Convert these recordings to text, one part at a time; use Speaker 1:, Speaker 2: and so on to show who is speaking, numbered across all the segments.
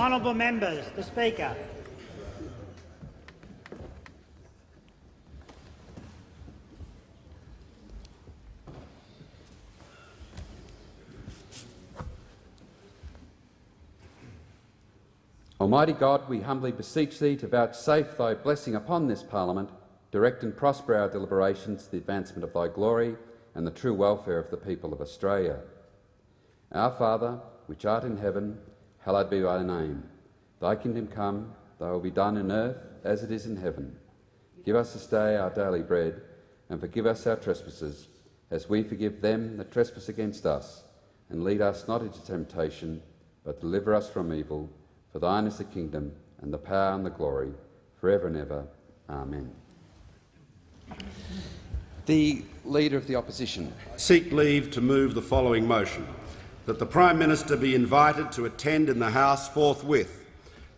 Speaker 1: Honourable members, the Speaker.
Speaker 2: Almighty God, we humbly beseech thee to vouchsafe thy blessing upon this parliament, direct and prosper our deliberations to the advancement of thy glory and the true welfare of the people of Australia. Our Father, which art in heaven, hallowed be thy name. Thy kingdom come, thy will be done in earth as it is in heaven. Give us this day our daily bread, and forgive us our trespasses, as we forgive them that trespass against us. And lead us not into temptation, but deliver us from evil. For thine is the kingdom, and the power, and the glory, for ever and ever. Amen. The Leader of the Opposition.
Speaker 3: Seek leave to move the following motion, that the Prime Minister be invited to attend in the House forthwith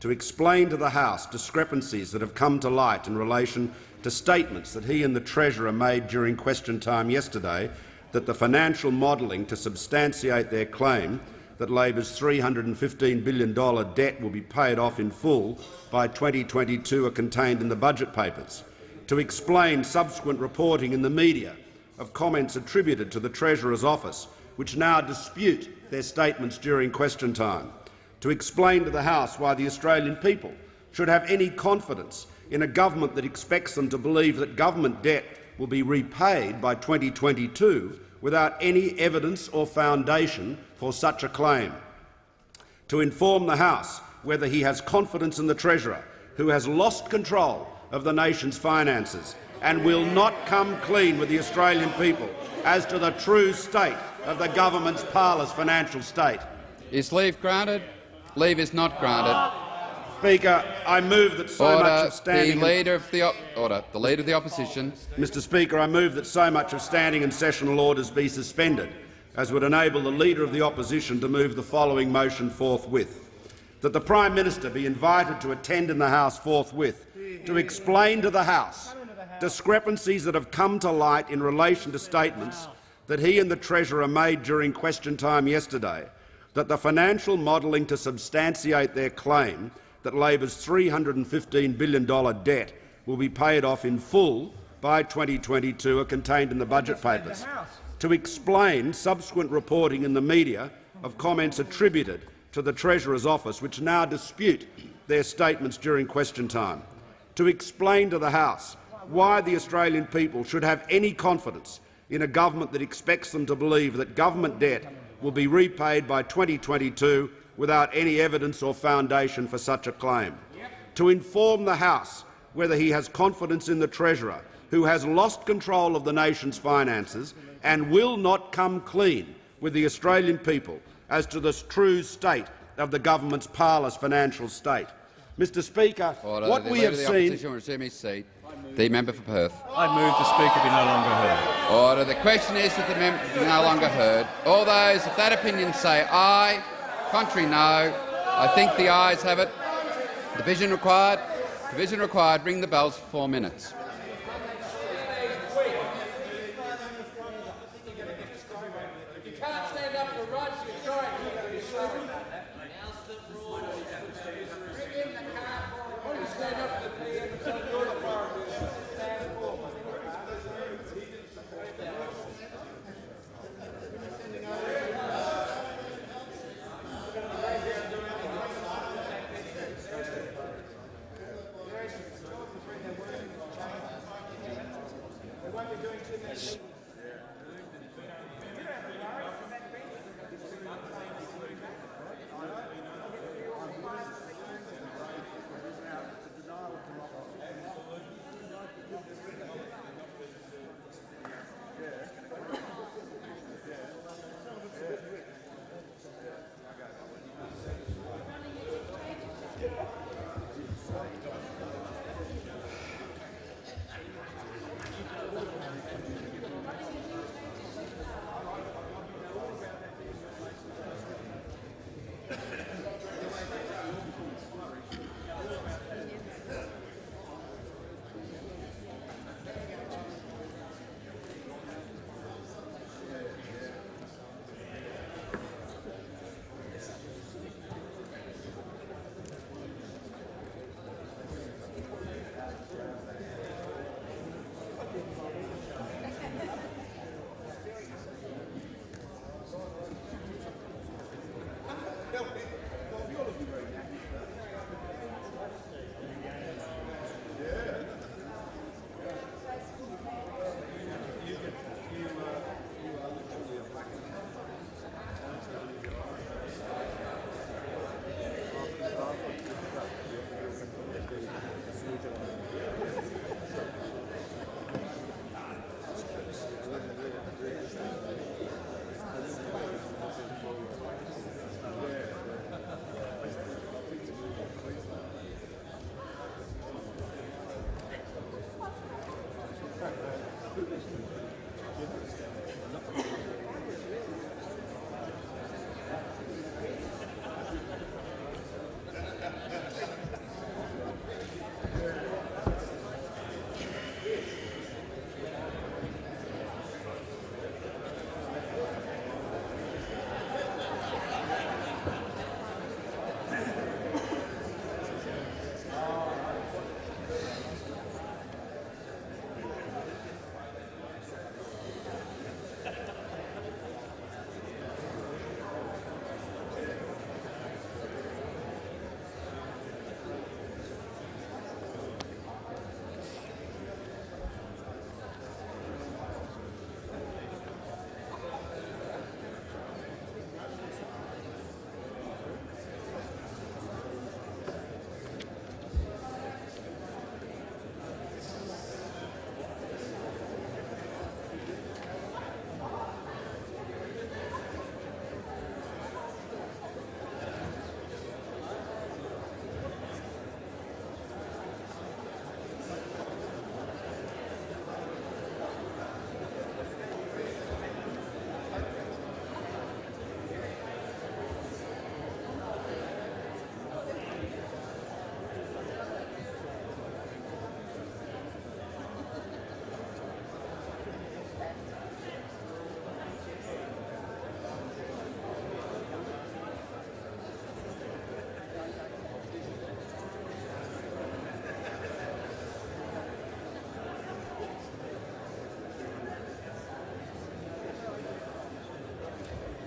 Speaker 3: to explain to the House discrepancies that have come to light in relation to statements that he and the Treasurer made during question time yesterday that the financial modelling to substantiate their claim that Labor's $315 billion debt will be paid off in full by 2022 are contained in the budget papers, to explain subsequent reporting in the media of comments attributed to the Treasurer's office which now dispute their statements during question time, to explain to the House why the Australian people should have any confidence in a government that expects them to believe that government debt will be repaid by 2022 without any evidence or foundation for such a claim, to inform the House whether he has confidence in the Treasurer, who has lost control of the nation's finances and will not come clean with the Australian people as to the true state of the government's parlous financial state.
Speaker 2: Is leave granted? Leave is not granted.
Speaker 3: Speaker, I move that so
Speaker 2: Order.
Speaker 3: much of standing
Speaker 2: the leader of the order. The leader of the opposition.
Speaker 3: Mr. Speaker, I move that so much of standing and sessional orders be suspended, as would enable the leader of the opposition to move the following motion forthwith: that the Prime Minister be invited to attend in the House forthwith to explain to the House discrepancies that have come to light in relation to statements that he and the Treasurer made during question time yesterday, that the financial modelling to substantiate their claim that Labor's $315 billion debt will be paid off in full by 2022 are contained in the budget papers. To explain subsequent reporting in the media of comments attributed to the Treasurer's office which now dispute their statements during question time. To explain to the House why the Australian people should have any confidence in a government that expects them to believe that government debt will be repaid by 2022 without any evidence or foundation for such a claim, to inform the House whether he has confidence in the Treasurer, who has lost control of the nation's finances and will not come clean with the Australian people as to the true state of the government's parlous financial state. Mr Speaker,
Speaker 2: Order.
Speaker 3: what
Speaker 2: the
Speaker 3: we have
Speaker 2: of the
Speaker 3: seen—
Speaker 2: opposition will resume his seat. The member for Perth.
Speaker 4: I move the Speaker be no longer heard.
Speaker 2: Order. The question is that the member be no longer heard. All those of that opinion say aye. Contrary, no. I think the ayes have it. Division required. Division required. Ring the bells for four minutes.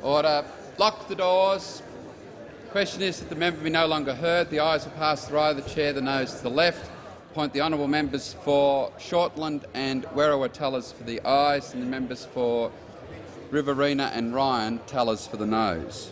Speaker 2: Order. Lock the doors. Question is that the member be no longer heard. The ayes will pass the right of the chair, the noes to the left. Point the honourable members for Shortland and Werriwa tellers for the ayes, and the members for Riverina and Ryan tellers for the noes.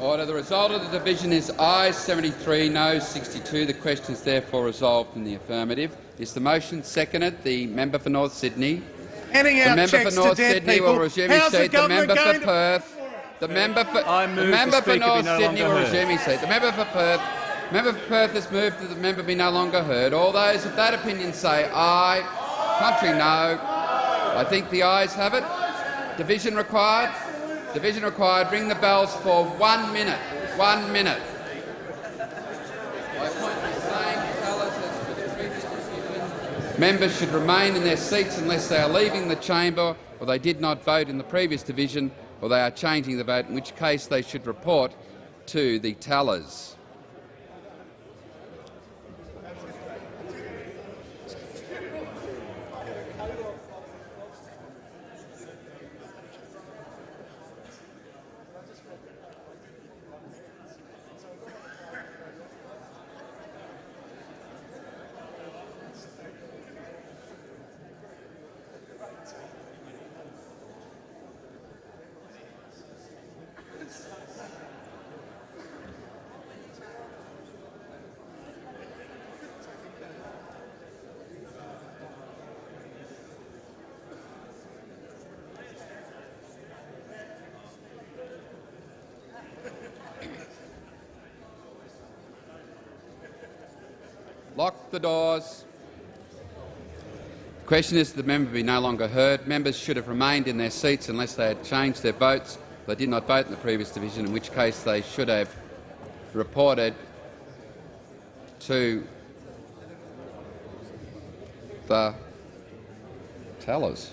Speaker 2: Order. The result of the division is ayes 73, noes 62. The question is therefore resolved in the affirmative. Is the motion seconded? The member for North Sydney.
Speaker 5: Handing
Speaker 2: The
Speaker 5: out
Speaker 2: member for North Sydney
Speaker 5: people.
Speaker 2: will resume his seat. The
Speaker 5: government
Speaker 2: member for Perth. The member for
Speaker 4: I move
Speaker 2: the
Speaker 4: the
Speaker 2: member for North
Speaker 4: no
Speaker 2: Sydney will resume his seat. The member for Perth. Member for Perth has moved that the member be no longer heard. All those of that opinion say aye. Contrary, no. I think the ayes have it. Division required. Division required. Ring the bells for one minute. One minute. Members should remain in their seats unless they are leaving the chamber or they did not vote in the previous division or they are changing the vote, in which case they should report to the tellers. Lock the doors. The question is that the member be no longer heard. Members should have remained in their seats unless they had changed their votes. They did not vote in the previous division, in which case they should have reported to the tellers.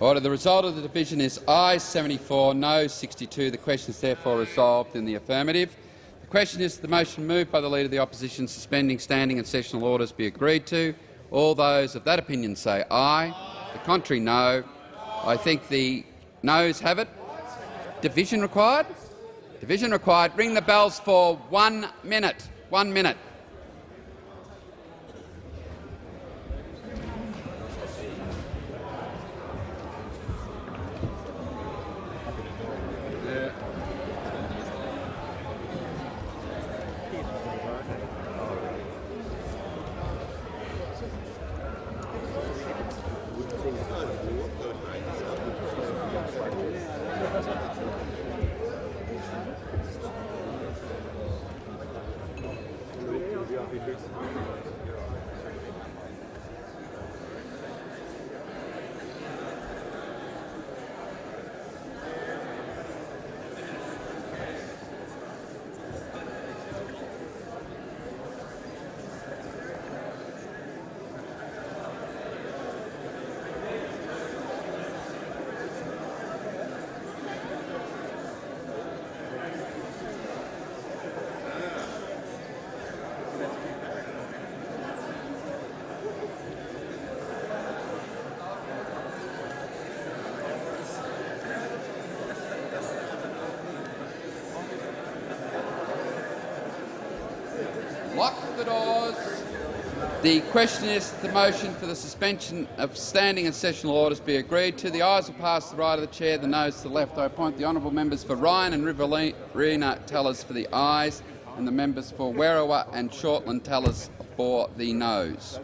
Speaker 2: Order. The result of the division is ayes 74, no 62. The question is therefore resolved in the affirmative. The question is the motion moved by the Leader of the Opposition suspending standing and sessional orders be agreed to. All those of that opinion say aye. The contrary, no. I think the noes have it. Division required? Division required. Ring the bells for one minute. One minute. Lock the doors. The question is the motion for the suspension of standing and sessional orders be agreed to. The ayes will pass to the right of the chair, the noes to the left. I appoint the honourable members for Ryan and Riverina tellers for the ayes and the members for Werriwa and Shortland tellers for the noes.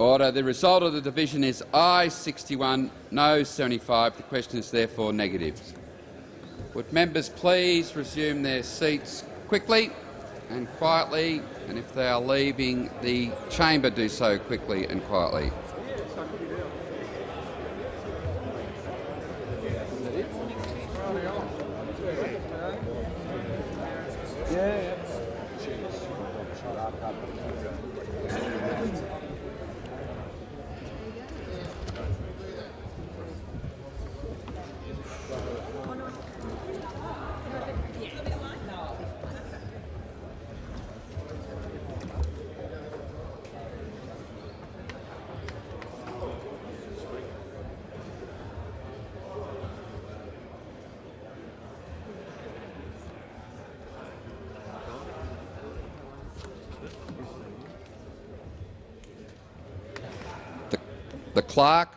Speaker 2: Order. The result of the division is aye 61, no 75. The question is therefore negative. Would members please resume their seats quickly and quietly, and if they are leaving the chamber, do so quickly and quietly. The clerk